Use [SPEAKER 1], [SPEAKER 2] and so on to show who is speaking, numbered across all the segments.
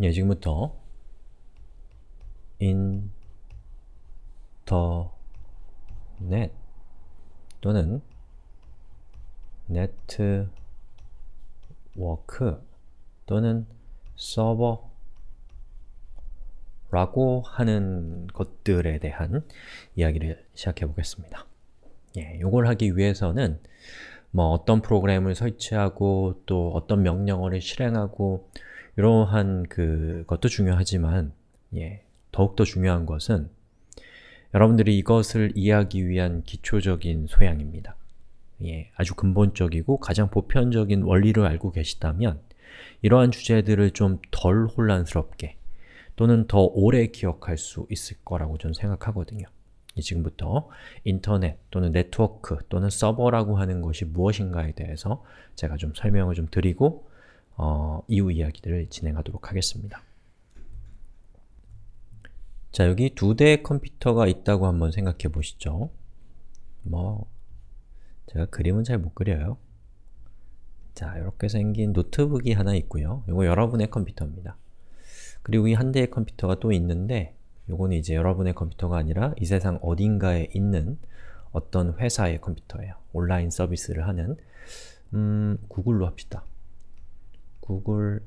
[SPEAKER 1] 예, 지금부터 인터넷 또는 네트워크 또는 서버 라고 하는 것들에 대한 이야기를 시작해 보겠습니다. 예, 이걸 하기 위해서는 뭐 어떤 프로그램을 설치하고 또 어떤 명령어를 실행하고 이러한 그 것도 중요하지만 예, 더욱더 중요한 것은 여러분들이 이것을 이해하기 위한 기초적인 소양입니다. 예, 아주 근본적이고 가장 보편적인 원리를 알고 계시다면 이러한 주제들을 좀 덜 혼란스럽게 또는 더 오래 기억할 수 있을 거라고 저는 생각하거든요. 지금부터 인터넷 또는 네트워크 또는 서버라고 하는 것이 무엇인가에 대해서 제가 좀 설명을 좀 드리고 어, 이후 이야기들을 진행하도록 하겠습니다. 자, 여기 두 대의 컴퓨터가 있다고 한번 생각해 보시죠. 뭐, 제가 그림은 잘 못 그려요. 자, 이렇게 생긴 노트북이 하나 있고요. 이거 여러분의 컴퓨터입니다. 그리고 이 한 대의 컴퓨터가 또 있는데 요거는 이제 여러분의 컴퓨터가 아니라 이 세상 어딘가에 있는 어떤 회사의 컴퓨터예요. 온라인 서비스를 하는 음, 구글로 합시다. google.com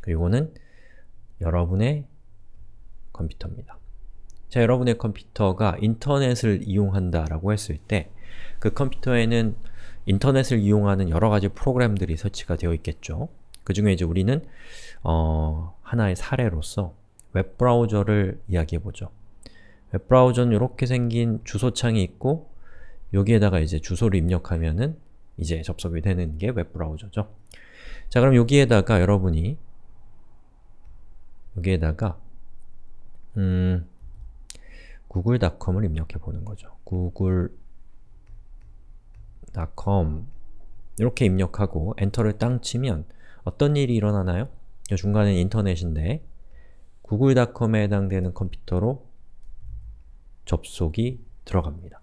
[SPEAKER 1] 그리고는 여러분의 컴퓨터입니다. 자, 여러분의 컴퓨터가 인터넷을 이용한다라고 했을 때 그 컴퓨터에는 인터넷을 이용하는 여러 가지 프로그램들이 설치가 되어 있겠죠. 그 중에 이제 우리는 어, 하나의 사례로서 웹브라우저를 이야기해보죠. 웹브라우저는 이렇게 생긴 주소창이 있고 여기에다가 이제 주소를 입력하면은 이제 접속이 되는 게 웹브라우저죠. 자 그럼 여기에다가 여러분이 여기에다가 음, google.com을 입력해 보는 거죠. google.com 이렇게 입력하고 엔터를 땅 치면 어떤 일이 일어나나요? 중간에 인터넷인데 google.com에 해당되는 컴퓨터로 접속이 들어갑니다.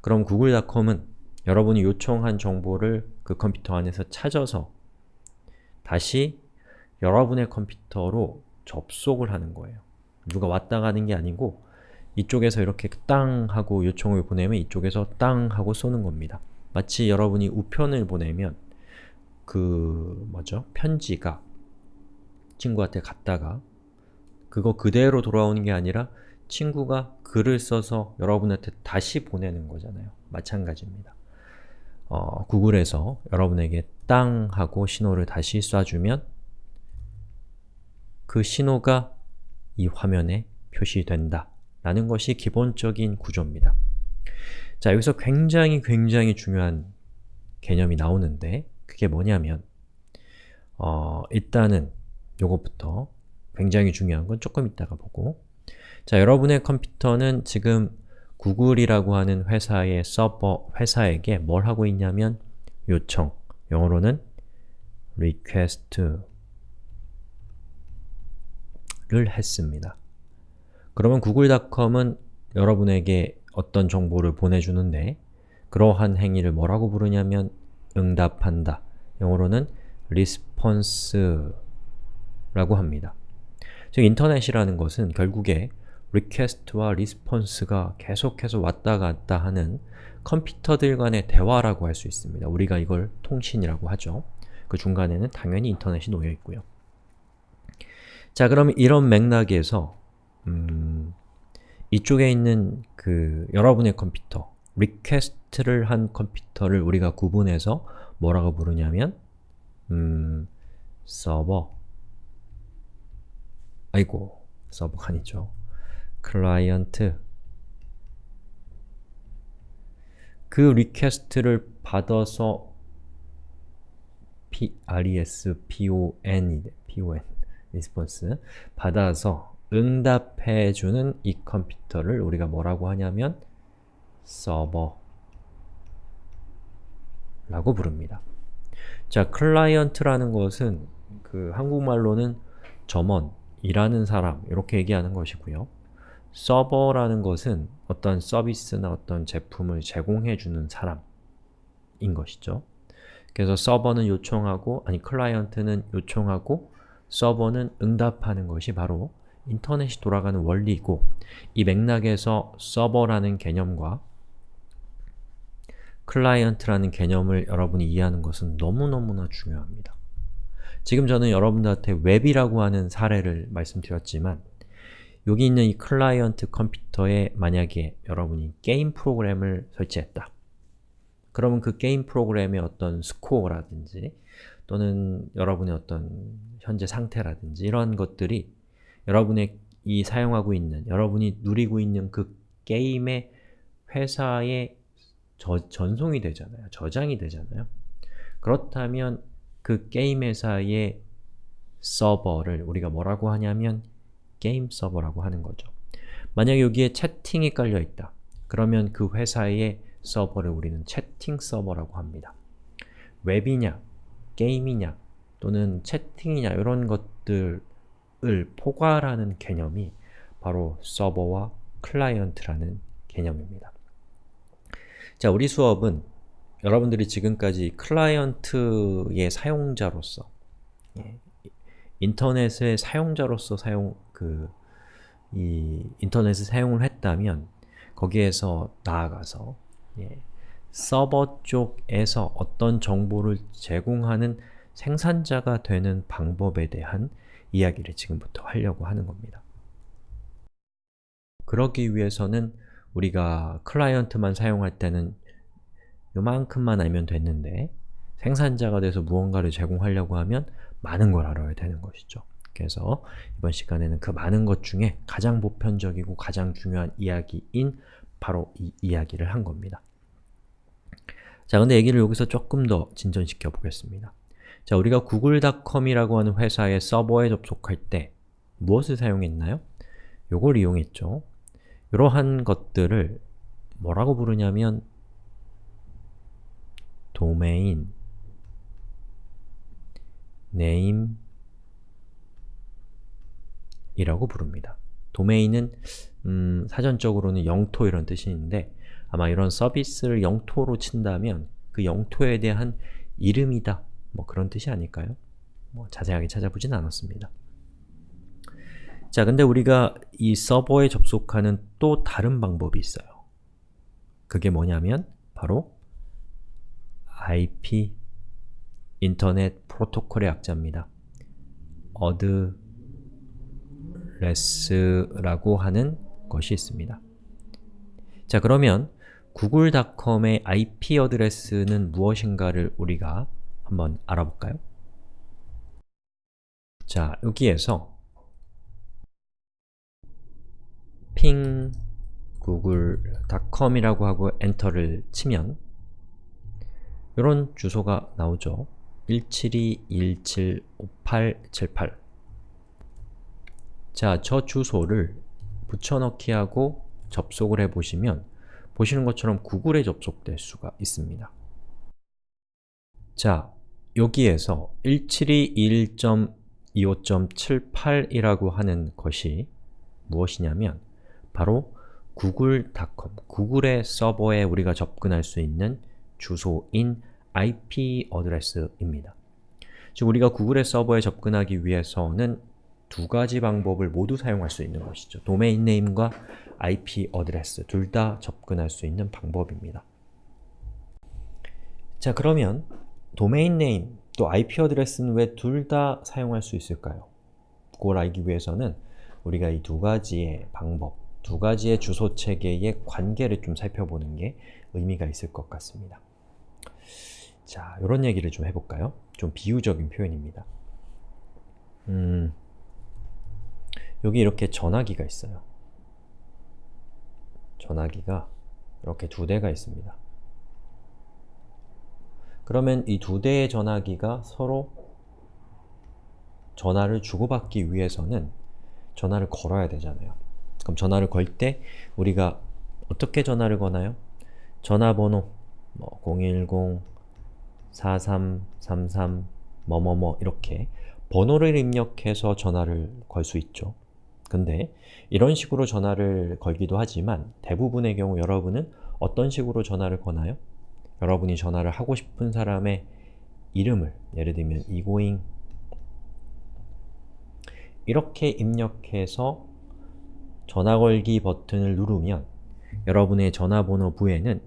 [SPEAKER 1] 그럼 google.com은 여러분이 요청한 정보를 그 컴퓨터 안에서 찾아서 다시 여러분의 컴퓨터로 접속을 하는 거예요. 누가 왔다 가는 게 아니고 이쪽에서 이렇게 땅 하고 요청을 보내면 이쪽에서 땅 하고 쏘는 겁니다. 마치 여러분이 우편을 보내면 그 뭐죠? 편지가 친구한테 갔다가 그거 그대로 돌아오는 게 아니라 친구가 글을 써서 여러분한테 다시 보내는 거잖아요. 마찬가지입니다. 어, 구글에서 여러분에게 땅 하고 신호를 다시 쏴주면 그 신호가 이 화면에 표시된다 라는 것이 기본적인 구조입니다. 자, 여기서 굉장히 굉장히 중요한 개념이 나오는데 그게 뭐냐면 어, 일단은 요것부터 굉장히 중요한 건 조금 이따가 보고 자, 여러분의 컴퓨터는 지금 구글이라고 하는 회사의 서버, 회사에게 뭘 하고 있냐면 요청, 영어로는 request를 했습니다. 그러면 google.com은 여러분에게 어떤 정보를 보내주는데 그러한 행위를 뭐라고 부르냐면 응답한다. 영어로는 response라고 합니다. 즉 인터넷이라는 것은 결국에 request와 response가 계속해서 왔다 갔다 하는 컴퓨터들 간의 대화라고 할 수 있습니다. 우리가 이걸 통신이라고 하죠. 그 중간에는 당연히 인터넷이 놓여 있고요. 자, 그럼 이런 맥락에서 음, 이쪽에 있는 그 여러분의 컴퓨터, request를 한 컴퓨터를 우리가 구분해서 뭐라고 부르냐면 음, 서버 아이고, 서버가 아니죠. 클라이언트 그 request를 받아서 P, res, pon, pon, response 받아서 응답해주는 이 컴퓨터를 우리가 뭐라고 하냐면 서버 라고 부릅니다. 자, 클라이언트라는 것은 그 한국말로는 점원, 일하는 사람 이렇게 얘기하는 것이고요. 서버라는 것은 어떤 서비스나 어떤 제품을 제공해주는 사람인 것이죠. 그래서 서버는 요청하고, 아니 클라이언트는 요청하고 서버는 응답하는 것이 바로 인터넷이 돌아가는 원리이고 이 맥락에서 서버라는 개념과 클라이언트라는 개념을 여러분이 이해하는 것은 너무너무나 중요합니다. 지금 저는 여러분들한테 웹이라고 하는 사례를 말씀드렸지만 여기 있는 이 클라이언트 컴퓨터에 만약에 여러분이 게임 프로그램을 설치했다. 그러면 그 게임 프로그램의 어떤 스코어라든지 또는 여러분의 어떤 현재 상태라든지 이런 것들이 여러분의 이 사용하고 있는, 여러분이 누리고 있는 그 게임의 회사에 저, 전송이 되잖아요. 저장이 되잖아요. 그렇다면 그 게임 회사의 서버를 우리가 뭐라고 하냐면 게임 서버라고 하는 거죠. 만약 여기에 채팅이 깔려 있다. 그러면 그 회사의 서버를 우리는 채팅 서버라고 합니다. 웹이냐, 게임이냐, 또는 채팅이냐 이런 것들을 포괄하는 개념이 바로 서버와 클라이언트라는 개념입니다. 자, 우리 수업은 여러분들이 지금까지 클라이언트의 사용자로서 예, 인터넷의 사용자로서 사용 그 이 인터넷을 사용을 했다면 거기에서 나아가서 예, 서버 쪽에서 어떤 정보를 제공하는 생산자가 되는 방법에 대한 이야기를 지금부터 하려고 하는 겁니다. 그러기 위해서는 우리가 클라이언트만 사용할 때는 요만큼만 알면 됐는데 생산자가 돼서 무언가를 제공하려고 하면 많은 걸 알아야 되는 것이죠. 그래서 이번 시간에는 그 많은 것 중에 가장 보편적이고 가장 중요한 이야기인 바로 이 이야기를 한 겁니다. 자, 근데 얘기를 여기서 조금 더 진전시켜 보겠습니다. 자, 우리가 구글닷컴이라고 하는 회사의 서버에 접속할 때 무엇을 사용했나요? 요걸 이용했죠. 이러한 것들을 뭐라고 부르냐면 도메인, 네임 이라고 부릅니다. 도메인은 음, 사전적으로는 영토 이런 뜻이 있는데 아마 이런 서비스를 영토로 친다면 그 영토에 대한 이름이다 뭐 그런 뜻이 아닐까요? 뭐 자세하게 찾아보진 않았습니다. 자, 근데 우리가 이 서버에 접속하는 또 다른 방법이 있어요. 그게 뭐냐면 바로 IP 인터넷 프로토콜의 약자입니다. 어드레스라고 하는 것이 있습니다. 자, 그러면 구글닷컴의 IP 어드레스는 무엇인가를 우리가 한번 알아볼까요? 자, 여기에서 ping google.com이라고 하고 엔터를 치면 이런 주소가 나오죠. 172.175.878 자, 저 주소를 붙여넣기 하고 접속을 해보시면 보시는 것처럼 구글에 접속될 수가 있습니다. 자, 여기에서 172.1.25.78이라고 하는 것이 무엇이냐면 바로 구글.com, 구글의 서버에 우리가 접근할 수 있는 주소인 IP 어드레스입니다. 즉 우리가 구글의 서버에 접근하기 위해서는 두 가지 방법을 모두 사용할 수 있는 것이죠. 도메인 네임과 IP 어드레스 둘 다 접근할 수 있는 방법입니다. 자 그러면 도메인 네임 또 IP 어드레스는 왜 둘 다 사용할 수 있을까요? 그걸 알기 위해서는 우리가 이 두 가지의 방법, 두 가지의 주소 체계의 관계를 좀 살펴보는 게 의미가 있을 것 같습니다. 자, 이런 얘기를 좀 해볼까요? 좀 비유적인 표현입니다. 음, 여기 이렇게 전화기가 있어요. 전화기가 이렇게 두 대가 있습니다. 그러면 이 두 대의 전화기가 서로 전화를 주고받기 위해서는 전화를 걸어야 되잖아요. 그럼 전화를 걸 때 우리가 어떻게 전화를 거나요? 전화번호 뭐 010, 4333, 뭐뭐뭐 이렇게 번호를 입력해서 전화를 걸 수 있죠. 근데 이런 식으로 전화를 걸기도 하지만 대부분의 경우 여러분은 어떤 식으로 전화를 거나요? 여러분이 전화를 하고 싶은 사람의 이름을 예를 들면 egoing 이렇게 입력해서 전화 걸기 버튼을 누르면 여러분의 전화번호 부에는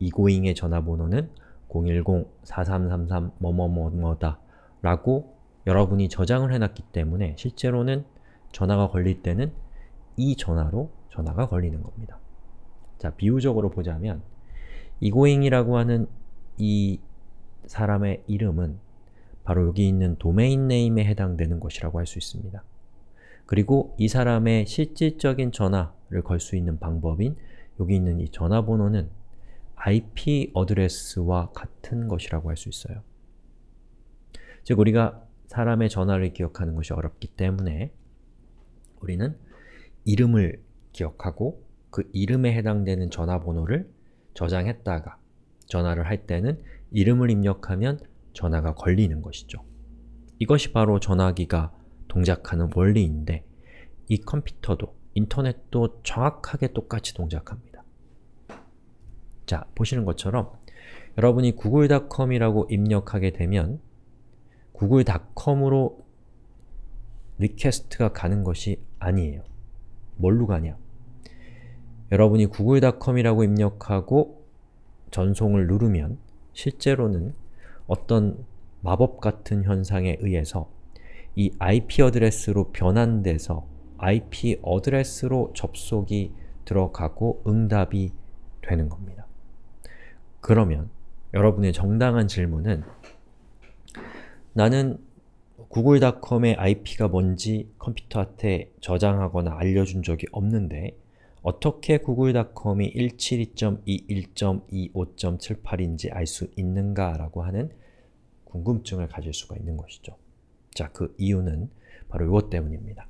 [SPEAKER 1] egoing의 전화번호는 010-4333 뭐뭐뭐뭐다 라고 여러분이 저장을 해놨기 때문에 실제로는 전화가 걸릴 때는 이 전화로 전화가 걸리는 겁니다. 자, 비유적으로 보자면 egoing이라고 하는 이 사람의 이름은 바로 여기 있는 도메인 네임에 해당되는 것이라고 할 수 있습니다. 그리고 이 사람의 실질적인 전화를 걸 수 있는 방법인 여기 있는 이 전화번호는 IP 어드레스와 같은 것이라고 할 수 있어요. 즉, 우리가 사람의 전화를 기억하는 것이 어렵기 때문에 우리는 이름을 기억하고 그 이름에 해당되는 전화번호를 저장했다가 전화를 할 때는 이름을 입력하면 전화가 걸리는 것이죠. 이것이 바로 전화기가 동작하는 원리인데 이 컴퓨터도, 인터넷도 정확하게 똑같이 동작합니다. 자, 보시는 것처럼 여러분이 google.com이라고 입력하게 되면 google.com으로 request가 가는 것이 아니에요. 뭘로 가냐? 여러분이 google.com이라고 입력하고 전송을 누르면 실제로는 어떤 마법 같은 현상에 의해서 이 IP 어드레스로 변환돼서 IP 어드레스로 접속이 들어가고 응답이 되는 겁니다. 그러면 여러분의 정당한 질문은 나는 google.com의 IP가 뭔지 컴퓨터한테 저장하거나 알려준 적이 없는데 어떻게 google.com이 172.21.25.78인지 알 수 있는가 라고 하는 궁금증을 가질 수가 있는 것이죠. 자, 그 이유는 바로 이것 때문입니다.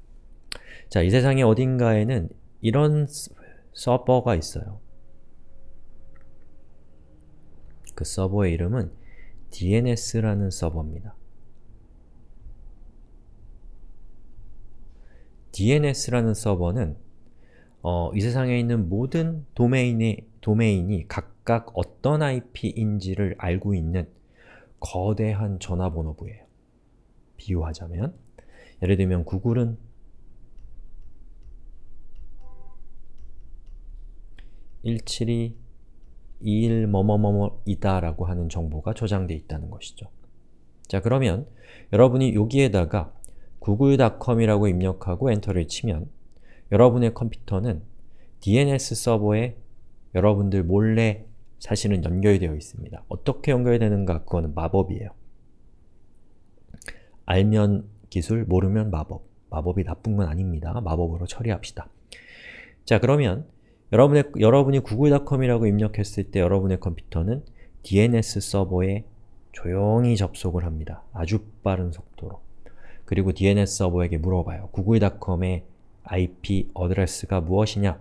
[SPEAKER 1] 자, 이 세상의 어딘가에는 이런 서버가 있어요. 그 서버의 이름은 DNS라는 서버입니다. DNS라는 서버는 어, 이 세상에 있는 모든 도메인이, 도메인이 각각 어떤 IP인지를 알고 있는 거대한 전화번호부예요. 비유하자면 예를 들면 구글은 172 21 뭐뭐뭐뭐이다 라고 하는 정보가 저장되어 있다는 것이죠. 자 그러면 여러분이 여기에다가 google.com이라고 입력하고 엔터를 치면 여러분의 컴퓨터는 DNS 서버에 여러분들 몰래 사실은 연결되어 있습니다. 어떻게 연결되는가 그거는 마법이에요. 알면 기술, 모르면 마법. 마법이 나쁜 건 아닙니다. 마법으로 처리합시다. 자 그러면 여러분의, 여러분이 google.com이라고 입력했을 때 여러분의 컴퓨터는 DNS 서버에 조용히 접속을 합니다. 아주 빠른 속도로. 그리고 DNS 서버에게 물어봐요. google.com의 IP 어드레스가 무엇이냐?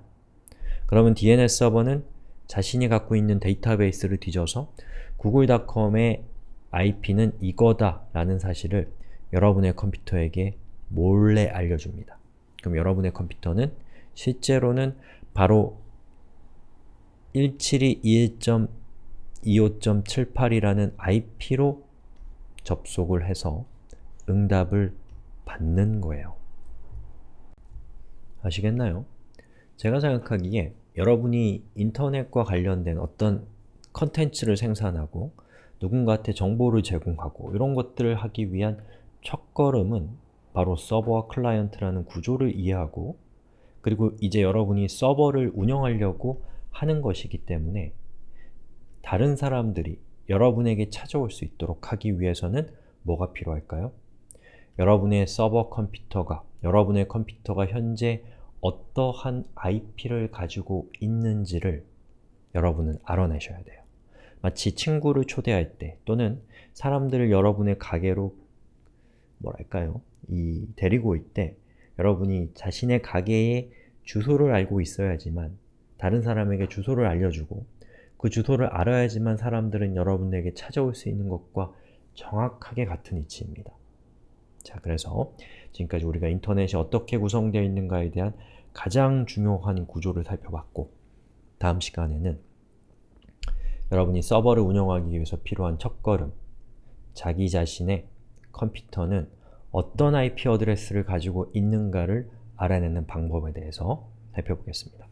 [SPEAKER 1] 그러면 DNS 서버는 자신이 갖고 있는 데이터베이스를 뒤져서 google.com의 IP는 이거다 라는 사실을 여러분의 컴퓨터에게 몰래 알려줍니다. 그럼 여러분의 컴퓨터는 실제로는 바로 172.21.25.78이라는 IP로 접속을 해서 응답을 받는 거예요. 아시겠나요? 제가 생각하기에 여러분이 인터넷과 관련된 어떤 컨텐츠를 생산하고 누군가한테 정보를 제공하고 이런 것들을 하기 위한 첫걸음은 바로 서버와 클라이언트라는 구조를 이해하고 그리고 이제 여러분이 서버를 운영하려고 하는 것이기 때문에 다른 사람들이 여러분에게 찾아올 수 있도록 하기 위해서는 뭐가 필요할까요? 여러분의 서버 컴퓨터가, 여러분의 컴퓨터가 현재 어떠한 IP를 가지고 있는지를 여러분은 알아내셔야 돼요. 마치 친구를 초대할 때 또는 사람들을 여러분의 가게로 뭐랄까요? 이 데리고 올 때 여러분이 자신의 가게의 주소를 알고 있어야지만 다른 사람에게 주소를 알려주고 그 주소를 알아야지만 사람들은 여러분에게 찾아올 수 있는 것과 정확하게 같은 위치입니다. 자, 그래서 지금까지 우리가 인터넷이 어떻게 구성되어 있는가에 대한 가장 중요한 구조를 살펴봤고 다음 시간에는 여러분이 서버를 운영하기 위해서 필요한 첫걸음 자기 자신의 컴퓨터는 어떤 IP 어드레스를 가지고 있는가를 알아내는 방법에 대해서 살펴보겠습니다.